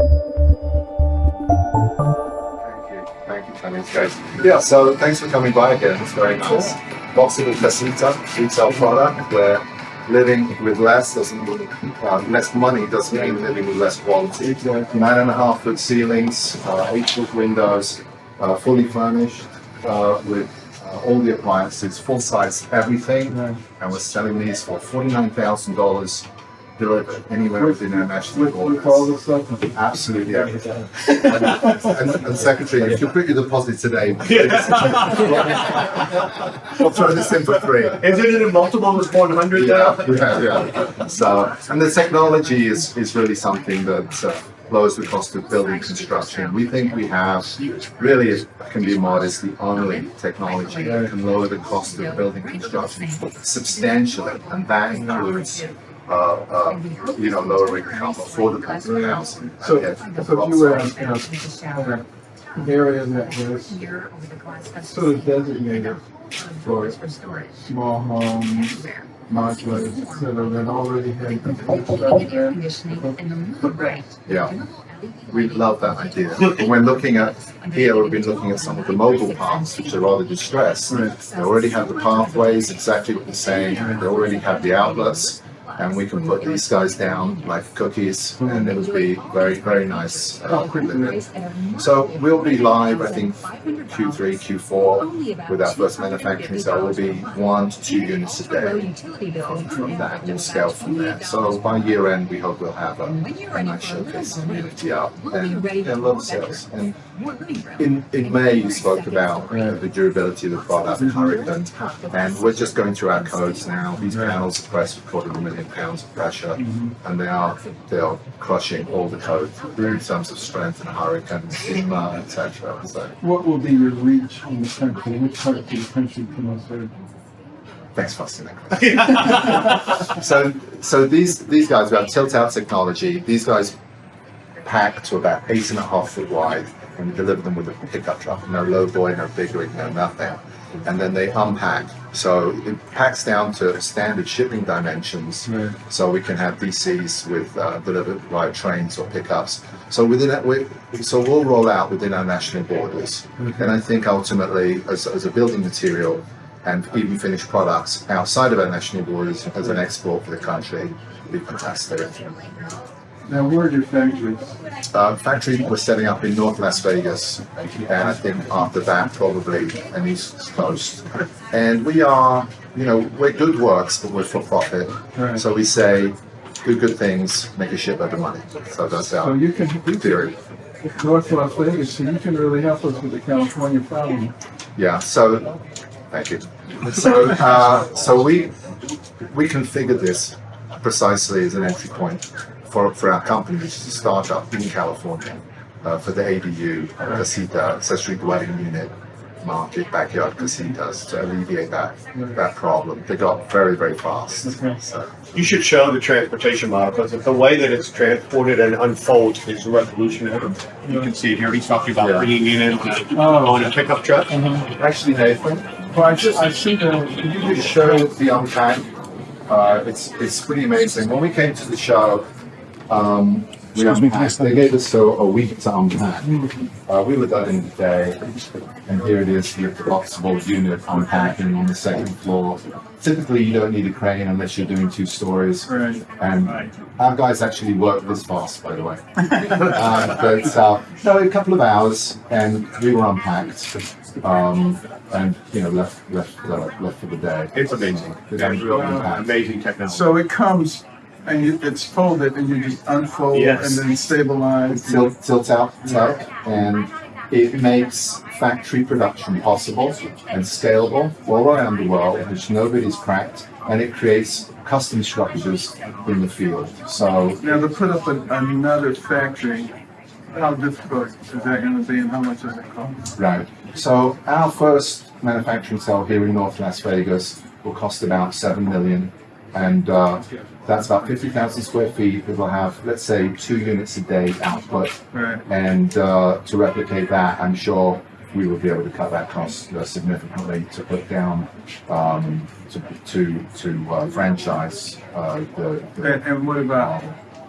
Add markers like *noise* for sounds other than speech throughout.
Thank you. Thank you, Tony. It's great. Yeah, so thanks for coming by again. It's very nice. Boxable Casita, retail product where living with less doesn't mean uh, less money doesn't mean living with less quality. Nine and a half foot ceilings, uh, eight foot windows, uh, fully furnished uh, with uh, all the appliances, full size everything, and we're selling these for forty nine thousand dollars delivered anywhere within our national With, with all the stuff. Absolutely everything. and, and, and Secretary, if you put your deposit today, *laughs* we'll throw this in for free. Isn't it a multiple of one hundred Yeah, now? yeah, yeah. So, and the technology is, is really something that uh, lowers the cost of building construction. We think we have, really, it can be modest, the only technology that can lower the cost of building construction substantially, and that includes, uh, uh, you know, lowering affordable housing. So, Yeah. so if you were in a, in a area that was sort of designated for small homes, modulars, et cetera, that already had the infrastructure. Right. Yeah. We love that idea. But when looking at here, we've been looking at some of the mobile parks, which are rather distressed. Right. They already have the pathways, exactly what you're saying. They already have the outlets, and we can put these guys down like cookies, and it would be very, very nice. Uh, living. so we'll be live, I think, Q3, Q4 with our first manufacturing. So we'll be one to two units a day from, from that. We'll scale from there. So by year end, we hope we'll have a, a nice showcase community up and, and of sales. And in, in May, you spoke about the durability of the product, and we're just going through our codes now. These panels are pressed with quarter a million pounds of pressure, and they are they are crushing all the code in terms of strength and Hurricane, etc. So What will be your reach in the country? Which part of the country can I serve? thanks, Fascinating. *laughs* so so these these guys we have tilt out technology. These guys pack to about eight and a half foot wide and we deliver them with a pickup truck. No low boy, no big rig, no nothing. And then they unpack. So it packs down to standard shipping dimensions. Right. So we can have DCs with uh, delivered via trains or pickups. So within that, we, so we'll roll out within our national borders. And I think ultimately, as, as a building material and even finished products outside of our national borders as an export for the country, would be fantastic. Now, where are your factories? Uh, factory we're setting up in North Las Vegas, and I think after that probably an East Coast. And we are, you know, we're good works, but we're for profit. Right. So we say, do good things, make a shitload of money. So that's So our you can, you theory. can, North Las Vegas, so you can really help us with the California problem. Yeah. So, thank you. So, uh, so we we configured this precisely as an entry point for, for our company, which is a startup in California, uh, for the ADU, casita, accessory dwelling unit market, backyard casitas, to alleviate that that problem. They got very, very fast. Okay. So, You should show the transportation model because the way that it's transported and unfolds is revolutionary. You can see it here. He's talking about Yeah. bringing it in on a, Oh. on a pickup truck. actually, Nathan, Well, I should, I should, uh, Can you just show the unpack? Uh, it's it's pretty amazing. When we came to the show, um, we unpacked. They gave us a, a week to unpack. Uh, we were done in a day, and here it is, the boxable unit unpacking on the second floor. Typically, you don't need a crane unless you're doing two stories. Right. And our guys actually work this fast, by the way. uh, but uh, no, a couple of hours, and we were unpacked, um, and you know left left uh, left for the day. It's amazing. It's It's real uh, amazing technology. so it comes and you, it's folded and you just unfold Yes. and then stabilize. tilt, tilt out tech, and it makes factory production possible and scalable all around the world, which nobody's cracked, and it creates custom structures in the field. So Now to put up a, another factory, how difficult is that going to be and how much does it cost? Right. So our first manufacturing cell here in North Las Vegas will cost about seven million, and uh, that's about fifty thousand square feet. It will have, let's say, two units a day output, Right. and uh, to replicate that, I'm sure we will be able to cut that cost uh, significantly to put down um, to to to uh, franchise uh, the. the And, and what about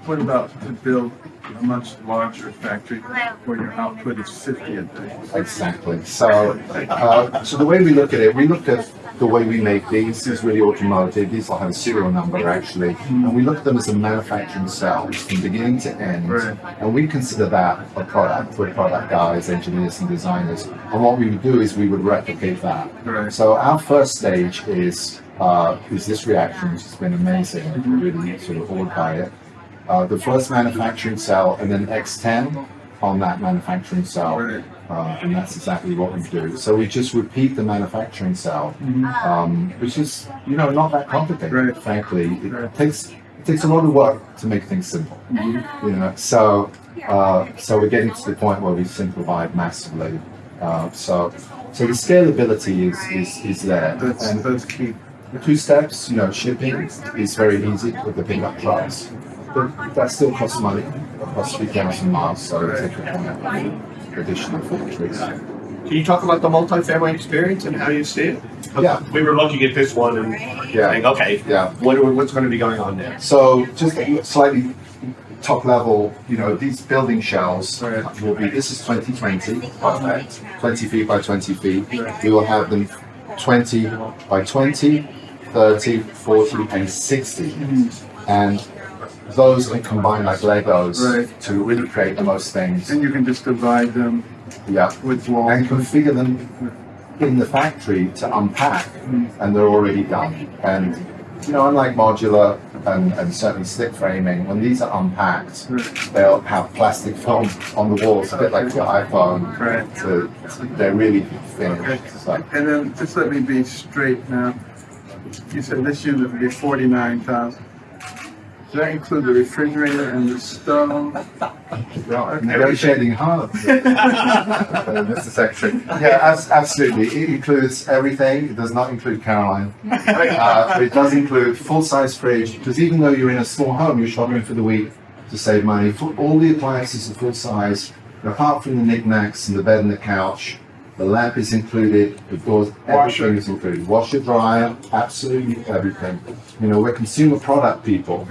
what about to build a much larger factory where your output is fifty a day? Exactly. So, uh, so the way we look at it, we look at the way we make these. These really automotive. These will have a serial number actually, and we look at them as a manufacturing cell from beginning to end. Right. And we consider that a product. We're product guys, engineers, and designers. And what we would do is we would replicate that. Right. So our first stage is uh, is this reaction, which has been amazing. We're really sort of awed by it. Uh, the first manufacturing cell, and then X10 on that manufacturing cell. Uh, and that's exactly what we do. So we just repeat the manufacturing cell, um, which is, you know, not that complicated. Right. Frankly, it Right. takes it takes a lot of work to make things simple. You know, so uh, so we're getting to the point where we simplified massively. Uh, so so the scalability is is, is there. That's, and that's key. the two steps, you know, shipping is very easy with the pickup trucks. But that still costs money, it costs three thousand miles, so it takes a additional factories. Can you talk about the multifamily experience and how you see it? Yeah. We were looking at this one and Yeah. saying, okay, Yeah. what are, what's going to be going on there? So just slightly top level, you know, these building shells will be, this is 2020, perfect, 20 feet by 20 feet. We will have them 20 by 20, 30, 40, and 60. Mm-hmm. And those are combine like Legos Right. to really create the most things. And you can just divide them Yeah. with walls. and configure them in the factory to unpack, hmm. and they're already done. And you know, unlike modular and, and certainly stick framing, when these are unpacked, they'll have plastic film on the walls, a bit like your iPhone. Right. To, they're really finished. So, And then just let me be straight now. You said this unit would be forty-nine thousand. Does that include the refrigerator and the stove? yeah, negotiating hard. Uh, *laughs* Mr. Secretary. Yeah, abs- absolutely. It includes everything. It does not include Caroline. Uh, it does include full-size fridge, because even though you're in a small home, you're shopping for the week to save money. All the appliances are full-size, apart from the knickknacks and the bed and the couch. The lamp is included, the doors, everything is included. Washer, dryer, absolutely everything. You know, we're consumer product people,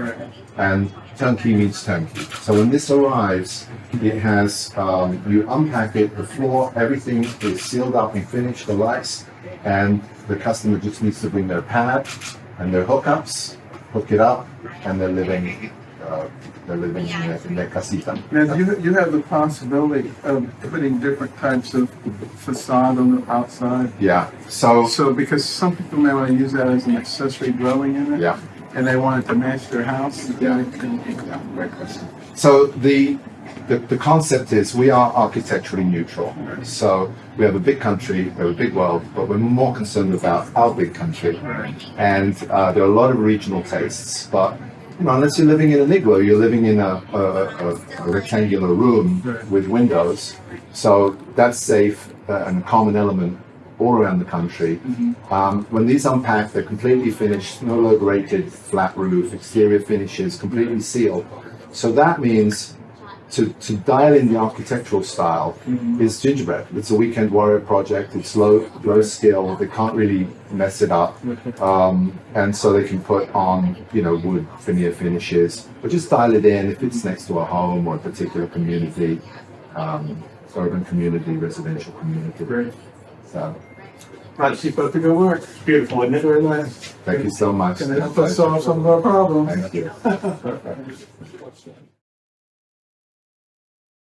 and turnkey means turnkey. So when this arrives, it has, um, you unpack it, the floor, everything is sealed up and finished, the lights, and the customer just needs to bring their pad and their hookups, hook it up, and they're living, uh, they're living in their, in their casita. Now, you, you have the possibility of putting different types of facade on the outside. Yeah, so, So, because some people may want to use that as an accessory dwelling unit. yeah. And they want it to match their house. Yeah. Yeah, great question. So the, the the concept is we are architecturally neutral. So we have a big country, we have a big world, but we're more concerned about our big country. And uh, there are a lot of regional tastes, but you know, unless you're living in an igloo, you're living in a, a, a, a rectangular room with windows. So that's safe uh, and a common element all around the country. Um, when these unpack, they're completely finished, snow load rated, flat roof, exterior finishes, completely sealed. So that means to, to dial in the architectural style is gingerbread. It's a weekend warrior project. It's low low skill. They can't really mess it up, *laughs* um, and so they can put on you know wood veneer finishes, but just dial it in if it's next to a home or a particular community, um, urban community, residential community. Great. So Right, keep up the good work. Beautiful, isn't it? Very nice. thank you so much. Can help us solve some of our problems. Thank you. *laughs*